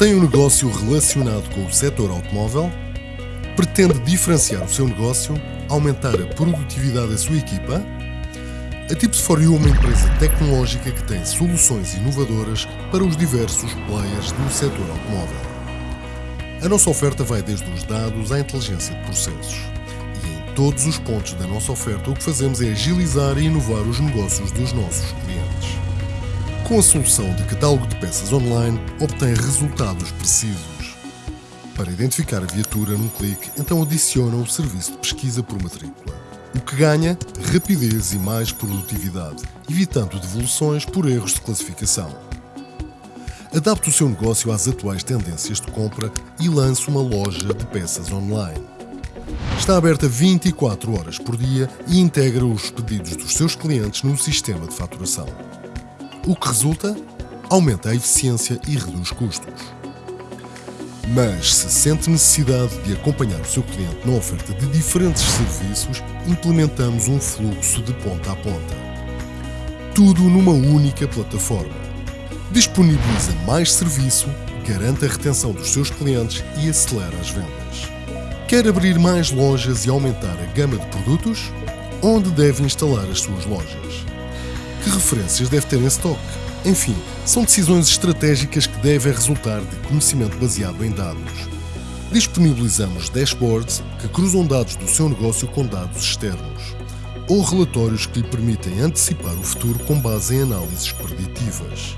Tem um negócio relacionado com o setor automóvel? Pretende diferenciar o seu negócio, aumentar a produtividade da sua equipa? A Tips4U é uma empresa tecnológica que tem soluções inovadoras para os diversos players do setor automóvel. A nossa oferta vai desde os dados à inteligência de processos. E em todos os pontos da nossa oferta, o que fazemos é agilizar e inovar os negócios dos nossos clientes. Com a solução de catálogo de peças online, obtém resultados precisos. Para identificar a viatura num clique, então adiciona o serviço de pesquisa por matrícula. O que ganha? Rapidez e mais produtividade, evitando devoluções por erros de classificação. Adapte o seu negócio às atuais tendências de compra e lance uma loja de peças online. Está aberta 24 horas por dia e integra os pedidos dos seus clientes no sistema de faturação. O que resulta? Aumenta a eficiência e reduz custos. Mas se sente necessidade de acompanhar o seu cliente na oferta de diferentes serviços, implementamos um fluxo de ponta a ponta. Tudo numa única plataforma. Disponibiliza mais serviço, garante a retenção dos seus clientes e acelera as vendas. Quer abrir mais lojas e aumentar a gama de produtos? Onde deve instalar as suas lojas? Que referências deve ter em stock? Enfim, são decisões estratégicas que devem resultar de conhecimento baseado em dados. Disponibilizamos dashboards que cruzam dados do seu negócio com dados externos, ou relatórios que lhe permitem antecipar o futuro com base em análises preditivas.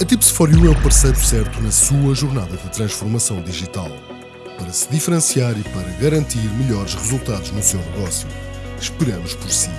A Tips4U é o parceiro certo na sua jornada de transformação digital, para se diferenciar e para garantir melhores resultados no seu negócio. Esperamos por si.